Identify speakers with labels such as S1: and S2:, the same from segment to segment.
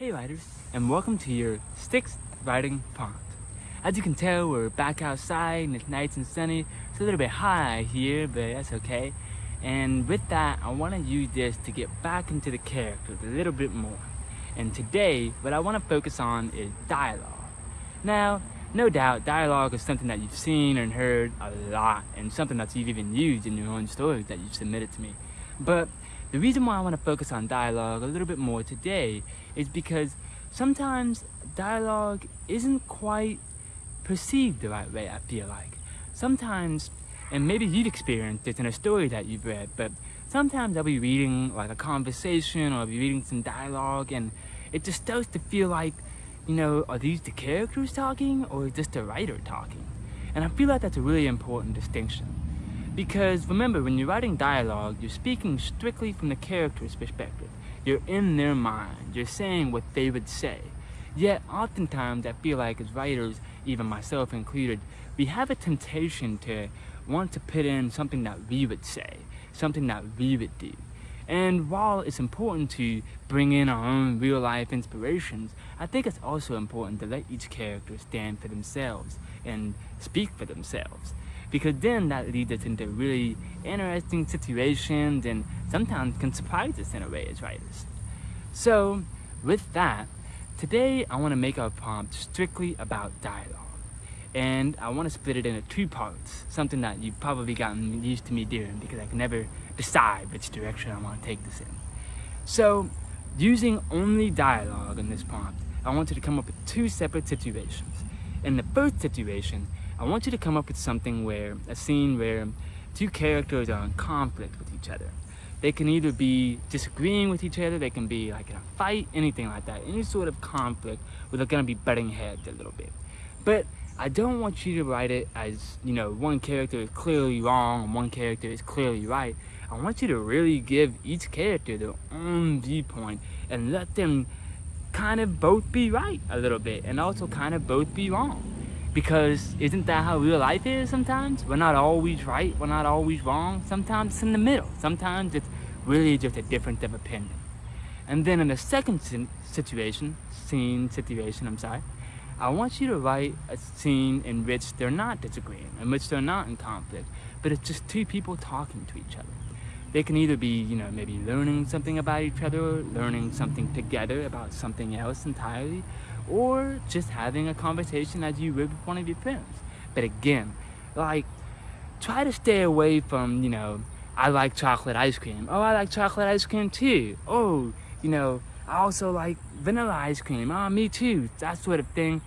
S1: Hey writers, and welcome to your sixth writing prompt. As you can tell, we're back outside and it's nice and sunny. It's a little bit high here, but that's okay. And with that, I want to use this to get back into the characters a little bit more. And today, what I want to focus on is dialogue. Now, no doubt, dialogue is something that you've seen and heard a lot, and something that you've even used in your own stories that you've submitted to me. But the reason why I want to focus on dialogue a little bit more today is because sometimes dialogue isn't quite perceived the right way, I feel like. Sometimes, and maybe you've experienced this in a story that you've read, but sometimes I'll be reading like a conversation or I'll be reading some dialogue and it just starts to feel like, you know, are these the characters talking or is this the writer talking? And I feel like that's a really important distinction. Because remember, when you're writing dialogue, you're speaking strictly from the character's perspective. You're in their mind. You're saying what they would say. Yet, oftentimes, I feel like as writers, even myself included, we have a temptation to want to put in something that we would say, something that we would do. And while it's important to bring in our own real life inspirations, I think it's also important to let each character stand for themselves and speak for themselves because then that leads us into really interesting situations and sometimes can surprise us in a way as writers. So with that, today I want to make our prompt strictly about dialogue. And I want to split it into two parts, something that you've probably gotten used to me doing because I can never decide which direction I want to take this in. So using only dialogue in this prompt, I want you to come up with two separate situations. In the first situation, I want you to come up with something where, a scene where two characters are in conflict with each other. They can either be disagreeing with each other, they can be like in a fight, anything like that. Any sort of conflict where they're gonna be butting heads a little bit. But I don't want you to write it as, you know, one character is clearly wrong and one character is clearly right. I want you to really give each character their own viewpoint and let them kind of both be right a little bit and also kind of both be wrong. Because isn't that how real life is sometimes? We're not always right, we're not always wrong. Sometimes it's in the middle. Sometimes it's really just a difference of opinion. And then in the second situation, scene situation, I'm sorry, I want you to write a scene in which they're not disagreeing, in which they're not in conflict, but it's just two people talking to each other. They can either be, you know, maybe learning something about each other, learning something together about something else entirely, or just having a conversation as you would with one of your friends. But again, like, try to stay away from, you know, I like chocolate ice cream. Oh, I like chocolate ice cream too. Oh, you know, I also like vanilla ice cream. Ah, oh, me too. That sort of thing.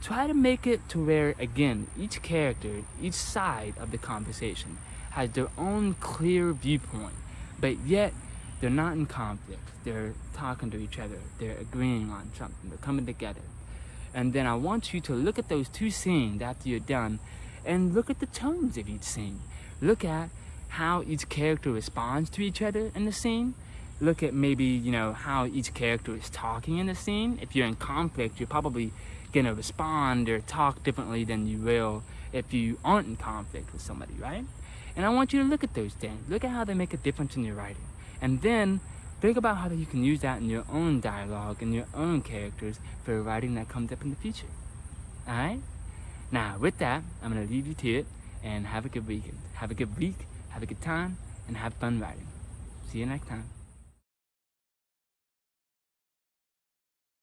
S1: Try to make it to where, again, each character, each side of the conversation has their own clear viewpoint, but yet they're not in conflict. They're talking to each other. They're agreeing on something. They're coming together. And then I want you to look at those two scenes after you're done and look at the tones of each scene. Look at how each character responds to each other in the scene. Look at maybe, you know, how each character is talking in the scene. If you're in conflict, you're probably gonna respond or talk differently than you will if you aren't in conflict with somebody, right? And I want you to look at those things. Look at how they make a difference in your writing. And then think about how you can use that in your own dialogue and your own characters for writing that comes up in the future. Alright? Now, with that, I'm going to leave you to it and have a good weekend. Have a good week, have a good time, and have fun writing. See you next time.